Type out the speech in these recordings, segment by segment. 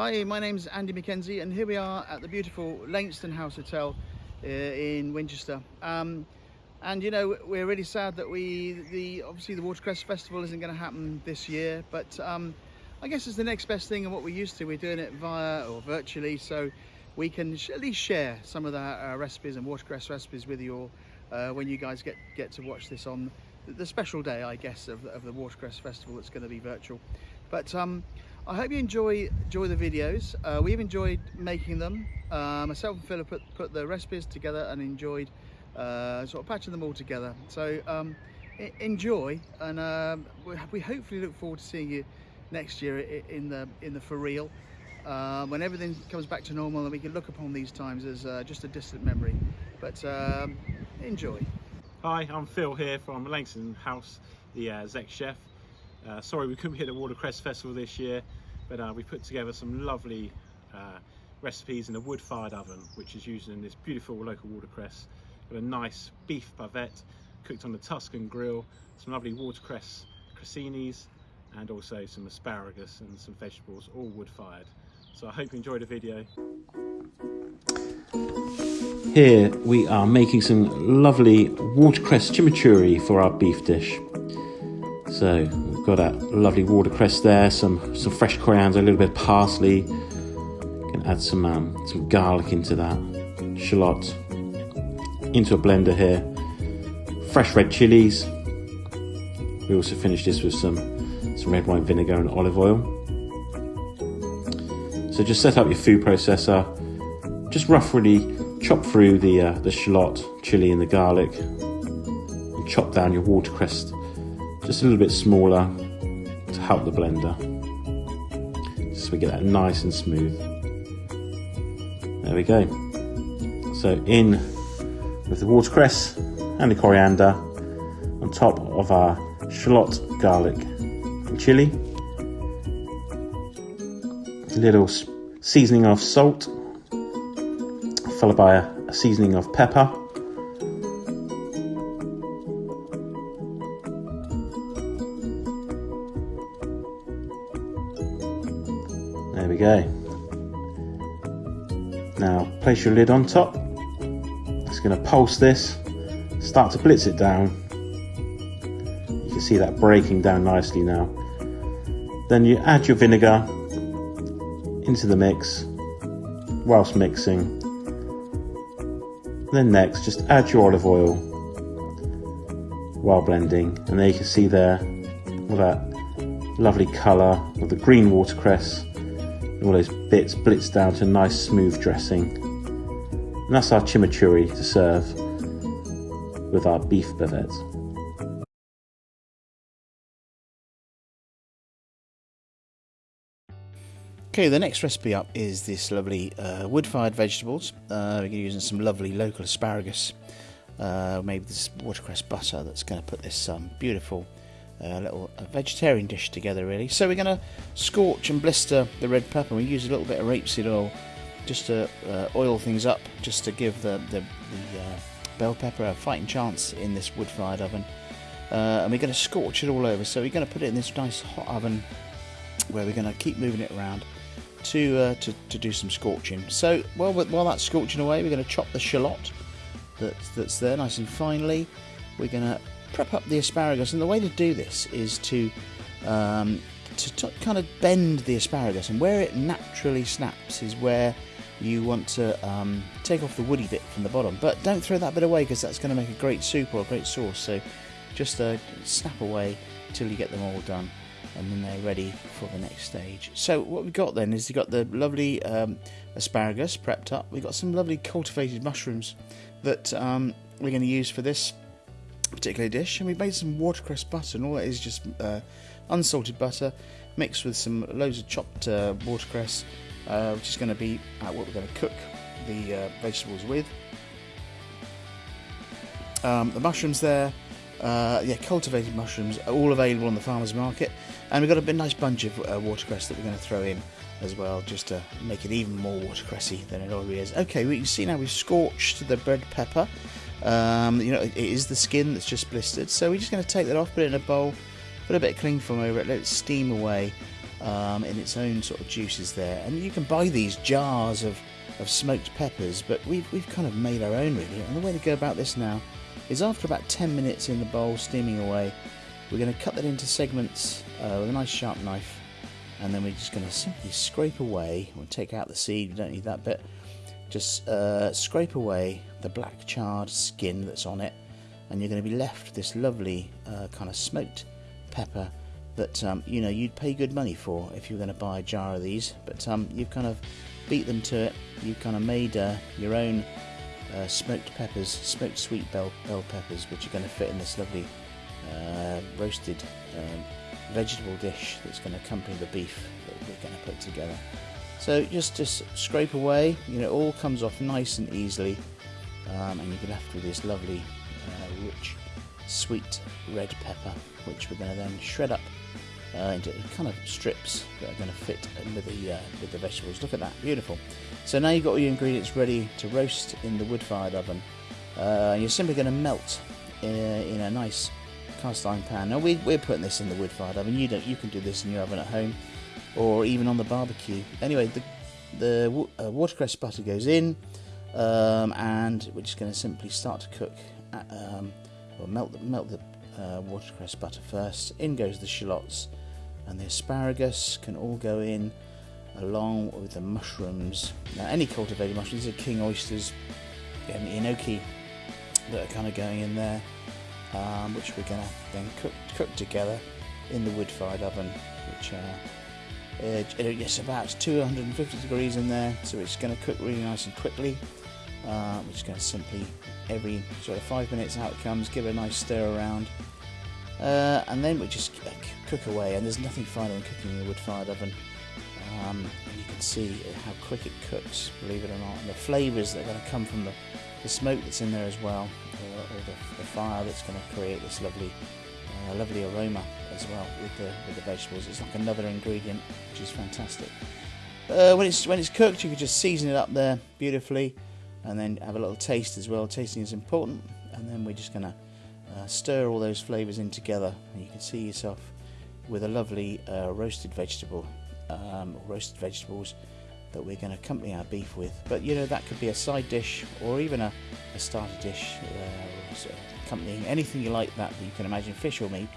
Hi, my name's Andy McKenzie and here we are at the beautiful Lainston House Hotel uh, in Winchester. Um, and you know, we're really sad that we, the obviously the Watercress Festival isn't going to happen this year, but um, I guess it's the next best thing and what we're used to. We're doing it via or virtually, so we can at least share some of the uh, recipes and watercress recipes with you all uh, when you guys get, get to watch this on the special day, I guess, of, of the Watercress Festival that's going to be virtual. But um, I hope you enjoy enjoy the videos. Uh, we've enjoyed making them. Uh, myself and Philip put, put the recipes together and enjoyed uh, sort of patching them all together. So um, enjoy, and um, we, we, hopefully look forward to seeing you next year in the in the for real. Uh, when everything comes back to normal and we can look upon these times as uh, just a distant memory. But um, enjoy. Hi, I'm Phil here from Lainston House, the uh, Zec Chef. Uh, sorry we couldn't be at the Watercress Festival this year, but uh, we put together some lovely uh, recipes in a wood-fired oven, which is using this beautiful local watercress. Got a nice beef bavette cooked on the Tuscan grill, some lovely watercress cressinis, and also some asparagus and some vegetables, all wood-fired. So I hope you enjoyed the video. Here we are making some lovely watercress chimichurri for our beef dish. So got that lovely watercress there, some some fresh coriander, a little bit of parsley. Can add some um, some garlic into that, shallot into a blender here. Fresh red chilies. We also finish this with some some red wine vinegar and olive oil. So just set up your food processor. Just roughly chop through the uh, the shallot, chili, and the garlic, and chop down your watercress just a little bit smaller to help the blender, so we get that nice and smooth. There we go. So in with the watercress and the coriander on top of our shallot, garlic, and chili. A little seasoning of salt followed by a, a seasoning of pepper. Place your lid on top. It's going to pulse this, start to blitz it down. You can see that breaking down nicely now. Then you add your vinegar into the mix whilst mixing then next, just add your olive oil while blending. And there you can see there all that lovely colour of the green watercress. All those bits blitz down to a nice smooth dressing. And that's our chimichurri to serve with our beef bavette. Okay, the next recipe up is this lovely uh, wood-fired vegetables. Uh, we're using some lovely local asparagus, uh, maybe this watercress butter that's going to put this um, beautiful uh, little uh, vegetarian dish together really. So we're going to scorch and blister the red pepper. We use a little bit of rapeseed oil just to uh, oil things up, just to give the, the, the bell pepper a fighting chance in this wood-fired oven. and we're going to scorch it all over. So we're going to put it in this nice hot oven where we're going to keep moving it around to, uh, to, to do some scorching. So while, while that's scorching away, we're going to chop the shallot that's, that's there nice and finely. We're going to prep up the asparagus, and the way to do this is to um, to kind of bend the asparagus, and where it naturally snaps is where you want to um, take off the woody bit from the bottom. But don't throw that bit away because that's going to make a great soup or a great sauce. So just uh, snap away till you get them all done and then they're ready for the next stage. So what we've got then is you've got the lovely um, asparagus prepped up. We've got some lovely cultivated mushrooms that um, we're going to use for this particular dish, and we've made some watercress butter, and all that is just uh, unsalted butter mixed with some loads of chopped uh, watercress, uh, which is going to be what we're going to cook the uh, vegetables with. Um, the mushrooms there uh, yeah, cultivated mushrooms are all available on the farmer's market. And we've got a bit nice bunch of uh, watercress that we're going to throw in as well, just to make it even more watercressy than it already is. Okay, we can see now we've scorched the red pepper. Um, you know, it is the skin that's just blistered. So we're just going to take that off, put it in a bowl, put a bit of cling film over it, let it steam away. Um, in its own sort of juices there. And you can buy these jars of, of smoked peppers, but we've, we've kind of made our own really. And the way to go about this now is after about 10 minutes in the bowl steaming away, we're going to cut that into segments uh, with a nice sharp knife. And then we're just going to simply scrape away, we'll take out the seed, we don't need that bit. Just uh, scrape away the black charred skin that's on it, and you're going to be left with this lovely uh, kind of smoked pepper that um, you know you'd pay good money for if you were going to buy a jar of these. But um, you've kind of beat them to it. You've kind of made uh, your own uh, smoked peppers, smoked sweet bell bell peppers, which are going to fit in this lovely uh, roasted um, vegetable dish that's going to accompany the beef that we're going to put together. So just just scrape away. You know, it all comes off nice and easily, um, and you're left with this lovely, uh, rich, sweet red pepper, which we're going to then shred up uh, into kind of strips that are going to fit with the uh, with the vegetables. Look at that, beautiful. So now you've got all your ingredients ready to roast in the wood-fired oven. Uh, you're simply going to melt in a, in a nice cast iron pan. Now we, we're putting this in the wood-fired oven. You don't. You can do this in your oven at home, or even on the barbecue. Anyway, the the uh, watercress butter goes in, um, and we're just going to simply start to cook. At, um, or melt the, melt the uh, watercress butter first. In goes the shallots and the asparagus can all go in along with the mushrooms. Now, any cultivated mushrooms, these are king oysters and enoki that are kind of going in there, um, which we're going to then cook, cook together in the wood-fired oven, which uh, it, it's about 250 degrees in there, so it's going to cook really nice and quickly. Uh, we're just going to simply every sort of five minutes how it comes, give it a nice stir around, uh, and then we just cook away. And there's nothing finer than cooking in a wood-fired oven. Um, and you can see how quick it cooks, believe it or not, and the flavours that are going to come from the, the smoke that's in there as well, or, or the, the, fire that's going to create this lovely, uh, lovely aroma as well with the with the vegetables. It's like another ingredient, which is fantastic. Uh, when it's when it's cooked, you can just season it up there beautifully and then have a little taste as well. Tasting is important, and then we're just going to uh, stir all those flavours in together. And you can see yourself with a lovely uh, roasted vegetable, um, roasted vegetables that we're going to accompany our beef with. But you know that could be a side dish or even a, a starter dish, uh, accompanying anything you like that, you can imagine, fish or meat.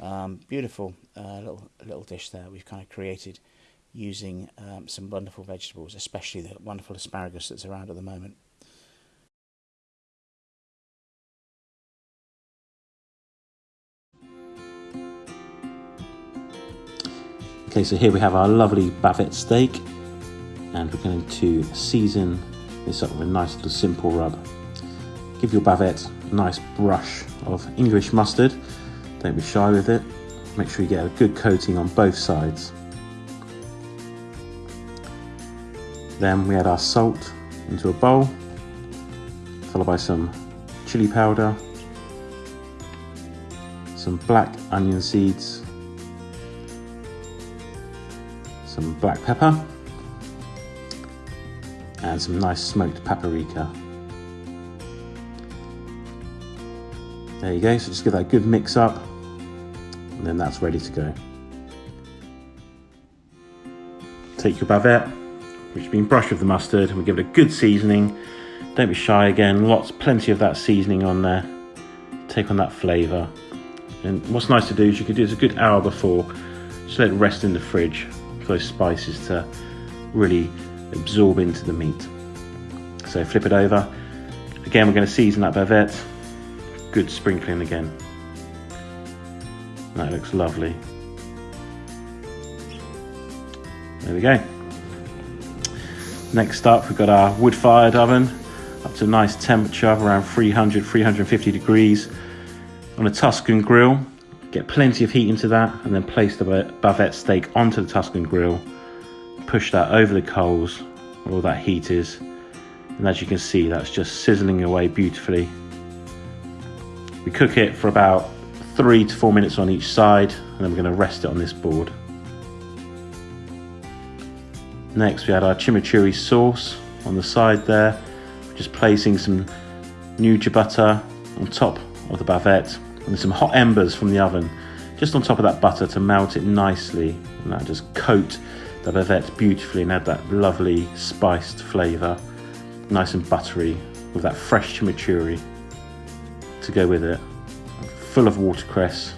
Um, beautiful uh, little little dish there we've kind of created using um, some wonderful vegetables, especially the wonderful asparagus that's around at the moment. Okay, so here we have our lovely bavette steak, and we're going to season this up with a nice little simple rub. Give your bavette a nice brush of English mustard, don't be shy with it. Make sure you get a good coating on both sides. Then we add our salt into a bowl, followed by some chili powder, some black onion seeds, some black pepper, and some nice smoked paprika. There you go, so just give that a good mix up, and then that's ready to go. Take your bavette, which has been brushed with the mustard and we give it a good seasoning. Don't be shy again, lots, plenty of that seasoning on there. Take on that flavour. And what's nice to do is you could do this a good hour before, just let it rest in the fridge those spices to really absorb into the meat. So flip it over. Again, we're going to season that bavette. Good sprinkling again. That looks lovely. There we go. Next up, we've got our wood-fired oven up to a nice temperature of around 300, 350 degrees on a Tuscan grill. Get plenty of heat into that and then place the bavette steak onto the Tuscan grill. Push that over the coals where all that heat is. And as you can see, that's just sizzling away beautifully. We cook it for about three to four minutes on each side and then we're going to rest it on this board. Next we add our chimichurri sauce on the side there, just placing some nduja butter on top of the bavette and some hot embers from the oven just on top of that butter to melt it nicely and that just coat the bavette beautifully and add that lovely spiced flavour, nice and buttery with that fresh chimichurri to go with it, full of watercress,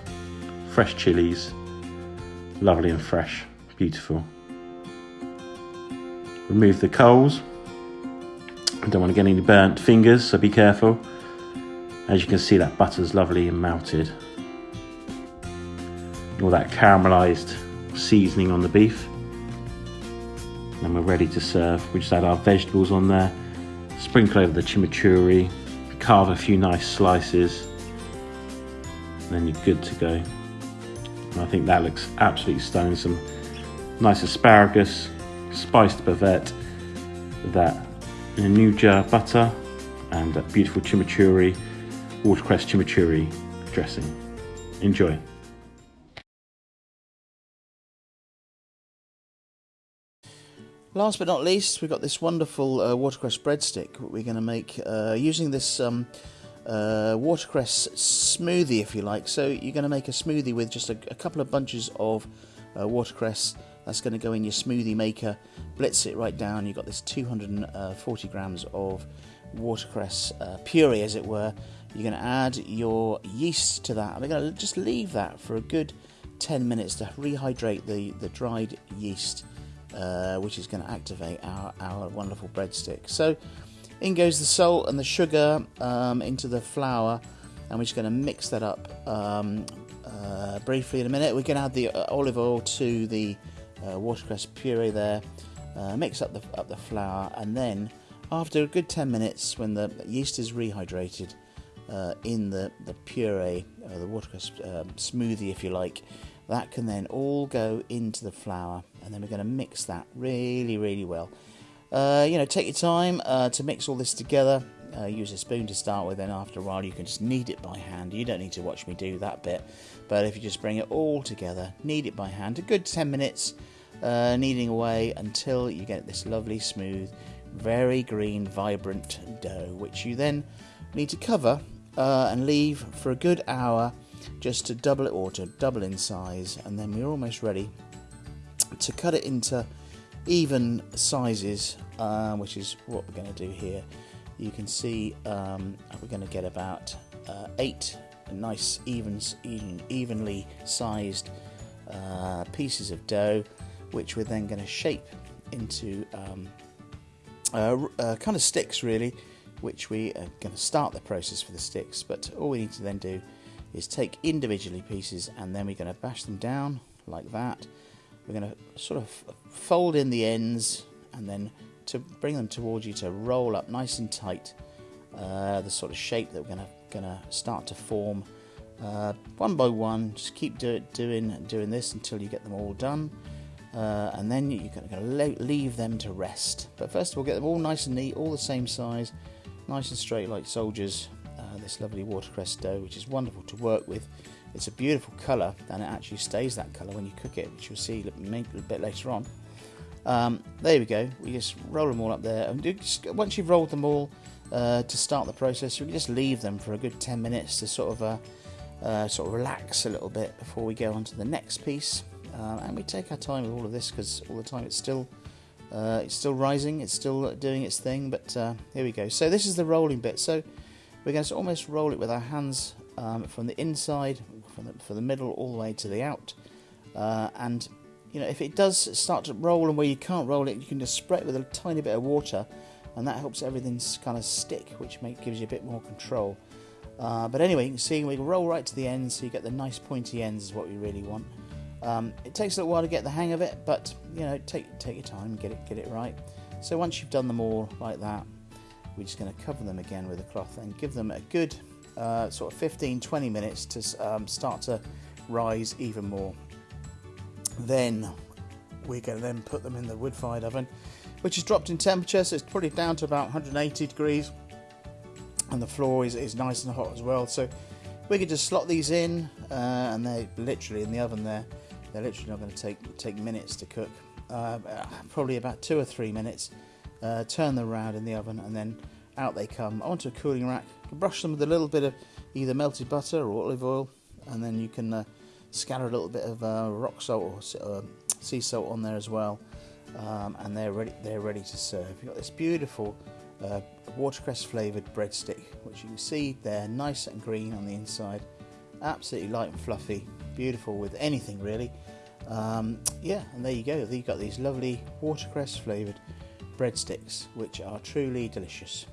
fresh chilies, lovely and fresh, beautiful. Remove the coals. I don't want to get any burnt fingers, so be careful. As you can see, that butter's lovely and melted. All that caramelized seasoning on the beef. And we're ready to serve. We just add our vegetables on there, sprinkle over the chimichurri, carve a few nice slices, and then you're good to go. And I think that looks absolutely stunning. Some nice asparagus, spiced bavette, that nduja butter, and that beautiful chimichurri, watercress chimichurri dressing. Enjoy. Last but not least, we've got this wonderful uh, watercress breadstick we're going to make uh, using this um, uh, watercress smoothie, if you like. So you're going to make a smoothie with just a, a couple of bunches of uh, watercress. That's going to go in your smoothie maker. Blitz it right down. You've got this 240 grams of watercress uh, puree, as it were. You're going to add your yeast to that. And we're going to just leave that for a good 10 minutes to rehydrate the, the dried yeast uh, which is going to activate our, our wonderful breadstick. So in goes the salt and the sugar um, into the flour, and we're just going to mix that up um, uh, briefly in a minute. We're going to add the uh, olive oil to the uh, watercress puree there, uh, mix up the, up the flour, and then after a good 10 minutes, when the yeast is rehydrated uh, in the, the puree, the watercress um, smoothie, if you like, that can then all go into the flour and then we're going to mix that really, really well. Uh, you know, take your time uh, to mix all this together. Uh, use a spoon to start with, then after a while you can just knead it by hand. You don't need to watch me do that bit, but if you just bring it all together, knead it by hand, a good 10 minutes, uh, kneading away until you get this lovely, smooth, very green, vibrant dough, which you then need to cover uh, and leave for a good hour just to double it or to double in size and then we're almost ready to cut it into even sizes uh, which is what we're going to do here. You can see um, we're going to get about uh, eight nice even, even evenly sized uh, pieces of dough which we're then going to shape into um, kind of sticks really which we are going to start the process for the sticks but all we need to then do is take individually pieces and then we're going to bash them down like that. We're going to sort of fold in the ends and then to bring them towards you to roll up nice and tight uh, the sort of shape that we're going to going to start to form uh, one by one. Just keep do doing doing this until you get them all done, uh, and then you're going to leave them to rest. But first of all, get them all nice and neat, all the same size, nice and straight like soldiers, this lovely watercress dough, which is wonderful to work with. It's a beautiful colour, and it actually stays that colour when you cook it, which you'll see a bit later on. Um, there we go. We just roll them all up there, and just, once you've rolled them all uh, to start the process, you can just leave them for a good 10 minutes to sort of uh, uh, sort of relax a little bit before we go on to the next piece. Uh, and we take our time with all of this because all the time it's still uh, it's still rising, it's still doing its thing. But uh, here we go. So this is the rolling bit. So we're going to almost roll it with our hands um, from the inside, from the, from the middle, all the way to the out. Uh, and you know, if it does start to roll and where you can't roll it, you can just spray it with a tiny bit of water, and that helps everything kind of stick, which make, gives you a bit more control. Uh, but anyway, you can see we roll right to the end, so you get the nice pointy ends is what we really want. Um, it takes a little while to get the hang of it, but you know, take take your time, get it get it right. So once you've done them all like that, we're just going to cover them again with a cloth and give them a good uh, sort of 15 20 minutes to um, start to rise even more. Then we're going to then put them in the wood fired oven, which is dropped in temperature, so it's probably down to about 180 degrees, and the floor is, is nice and hot as well. So we could just slot these in, uh, and they're literally in the oven there. They're literally not going to take take minutes to cook, uh, probably about two or three minutes uh, turn them around in the oven, and then out they come onto a cooling rack. brush them with a little bit of either melted butter or olive oil, and then you can uh, Scatter a little bit of uh, rock salt or uh, sea salt on there as well, um, and they're ready. They're ready to serve. You've got this beautiful uh, watercress flavoured breadstick, which you can see there, nice and green on the inside, absolutely light and fluffy, beautiful with anything really. Um, yeah, and there you go. You've got these lovely watercress flavoured breadsticks, which are truly delicious.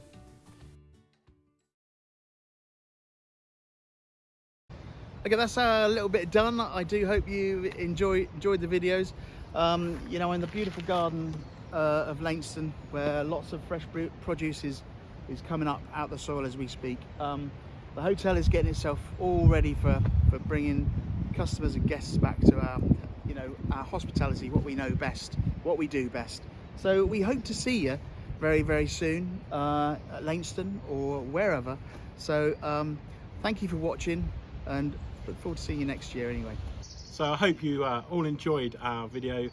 Okay, that's a little bit done. I do hope you enjoy enjoyed the videos. Um, you know, in the beautiful garden uh, of Lainston, where lots of fresh produce is, is coming up out the soil as we speak. Um, the hotel is getting itself all ready for, for bringing customers and guests back to our, you know, our hospitality, what we know best, what we do best. So we hope to see you very, very soon uh, at Lainston or wherever. So um, thank you for watching and look forward to seeing you next year anyway. So I hope you uh, all enjoyed our video.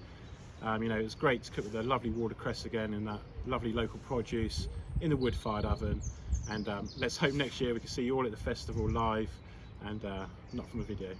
Um, you know, it was great to cook with the lovely watercress again and that lovely local produce in the wood-fired oven. And um, let's hope next year we can see you all at the festival live and uh, not from a video.